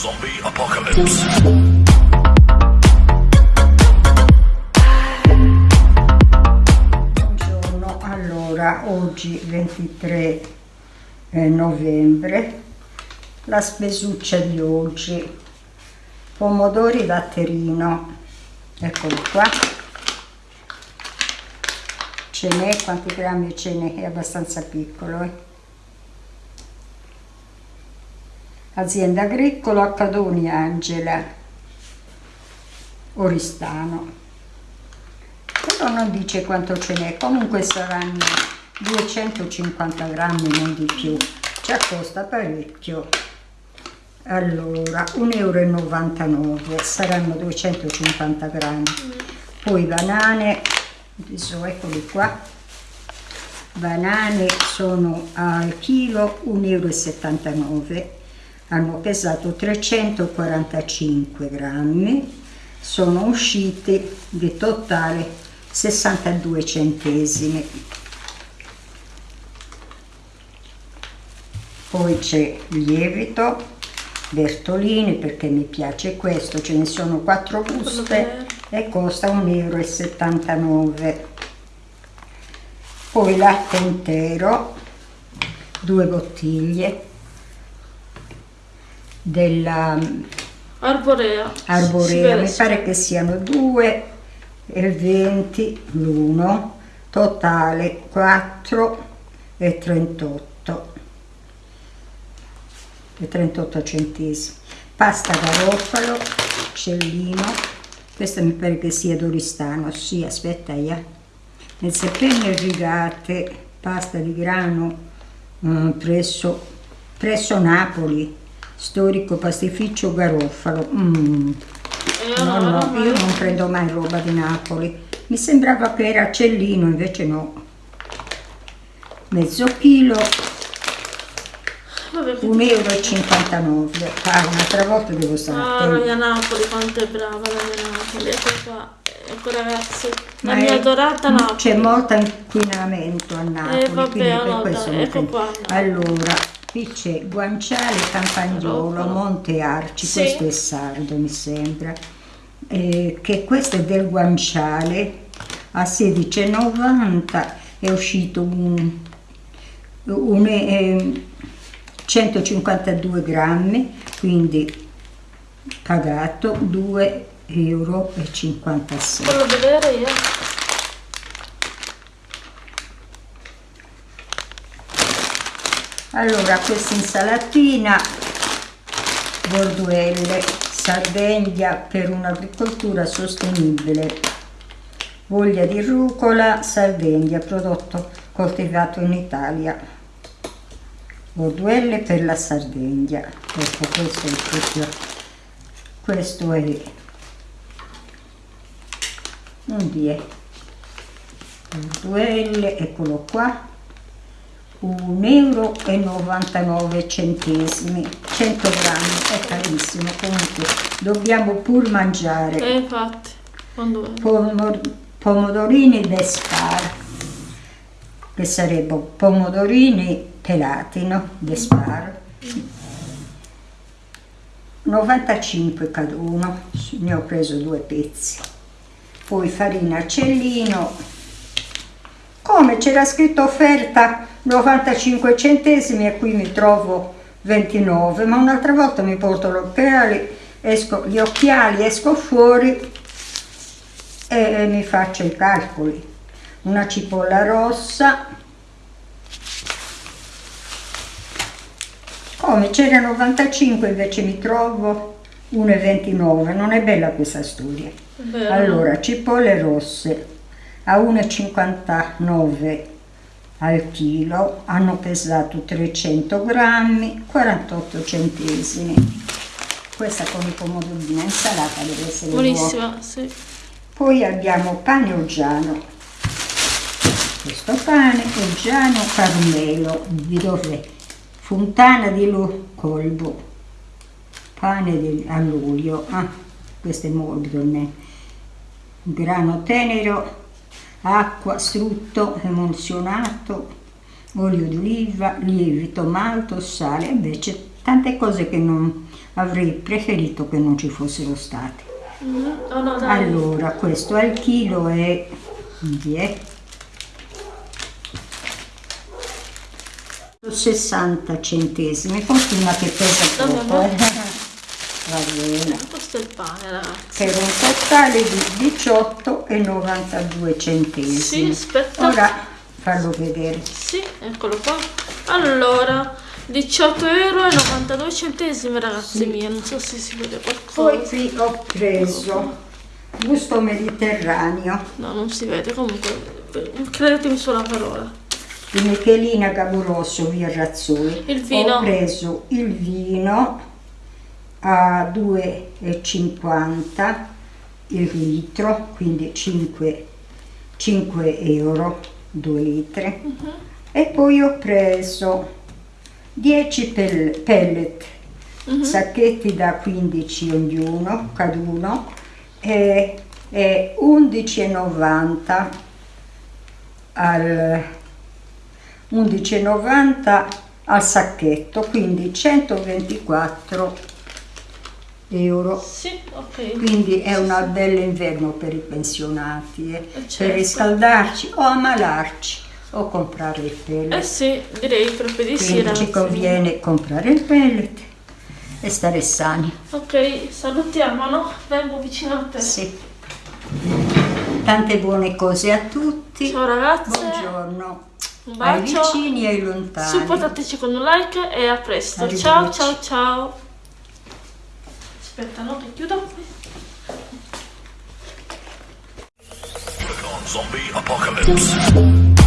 Zombie Apocalypse. Buongiorno, allora oggi 23 eh, novembre, la spesuccia di oggi, pomodori latterino, eccolo qua, ce n'è, quanti grammi ce n'è? È abbastanza piccolo. Eh? Azienda agricola Cadoni Angela, Oristano. Però non dice quanto ce n'è, comunque saranno 250 grammi, non di più. Ci costa parecchio. Allora, 1,99 euro, saranno 250 grammi. Poi banane, adesso eccoli qua. Banane sono al chilo 1,79 euro hanno pesato 345 grammi, sono usciti di totale 62 centesimi. Poi c'è lievito, Bertolini perché mi piace questo, ce ne sono 4 buste e costa 1,79 euro. Poi latte intero, due bottiglie, della Arborea. Arborea, mi pare che siano 2 e 20 l'uno, totale 4 e 38 e 38 centesimi. Pasta garofalo, cellino, questa mi pare che sia d'Oristano, sì, aspetta, yeah. mezze penne rigate, pasta di grano mm, presso, presso Napoli, storico pastificio Garofalo. Mm. No, no, io non prendo mai roba di Napoli. Mi sembrava che era Cellino, invece no. Mezzo chilo, 1,59 euro. Ah, un'altra volta devo stare Ah, la mia Napoli, quanto è brava la mia Napoli. Ecco qua, ecco ragazzi, la Ma mia è- adorata Napoli. C'è molto inquinamento a Napoli, Eh, vabbè, questo non ecco qua, no. Allora, qui c'è guanciale, campagnolo. Monte Arci, Sì. questo è sardo mi sembra, Eh, che questo è del guanciale, a 16,90 è uscito un, un, eh, 152 grammi, quindi pagato 2,56 euro. Di vedere io. Allora, questa insalatina, borduelle, Sardegna per un'agricoltura sostenibile, voglia di rucola, Sardegna, prodotto coltivato in Italia. Borduelle per la Sardegna. Ecco, questo è proprio, questo è, non di è, borduelle, eccolo qua, 1,99 euro centesimi 100 grammi è carissimo comunque dobbiamo pur mangiare E infatti? Pomor- pomodorini d'espar che sarebbero pomodorini pelati no? d'espar 95 cada uno ne ho preso due pezzi poi farina cellino come? C'era scritto offerta 95 centesimi e qui mi trovo 29 ma un'altra volta mi porto gli occhiali esco, gli occhiali esco fuori e, mi faccio i calcoli. Una cipolla rossa. Come? C'era 95 invece mi trovo 1,29 non è bella questa storia. Vero. allora, cipolle rosse a 1,59 al chilo, hanno pesato 300 grammi, 48 centesimi. Questa con i pomodorini, insalata deve essere buona. Buonissima, sì. Poi abbiamo pane oggiano. Questo pane oggiano carmelo di dov'è? Fontana di Lu Colbo. Pane di, all'olio. Ah, questo è morbido, ne. grano tenero, acqua, strutto emulsionato, olio di oliva, lievito, malto, sale, invece tante cose che non avrei preferito che non ci fossero state. Mhm. Oh no. Allora, questo al chilo è 10. 60 centesimi, continua che pesa poco, vabbè. eh. Va bene. Questo è il pane, ragazzi. Per un totale di 18,92 centesimi. Sì, aspetta. Ora fallo vedere. Sì, eccolo qua. Allora, 18 euro e 92 centesimi, ragazzi Sì. miei. Non so se si vede Poi qualcosa. qui ho preso gusto mediterraneo No, non si vede. Comunque, credetemi sulla parola. di Michelina Gaburosso via Razzoli. Il vino. Ho preso il vino a 2,50 il litro, quindi 5, 5 euro 2 litri. Mhm. E poi ho preso 10 pel- pellet, Mhm. sacchetti da 15 ognuno, caduno, e, e 11,90 al 11,90 al sacchetto, quindi 124 euro. Sì, ok. Quindi è una bella inverno per i pensionati, eh, certo. per riscaldarci o ammalarci o comprare il Eh pellet. sì, direi proprio di sì, Quindi ci conviene comprare il pellet e stare sani. Ok, salutiamo, no? Vengo vicino a te. Sì. Tante buone cose a tutti. Ciao ragazze. Buongiorno. Un Ai bacio. vicini e ai lontani. Supportateci con un like e a presto. Ciao ciao ciao. Aspetta, no, chiudo. Zombie apocalypse.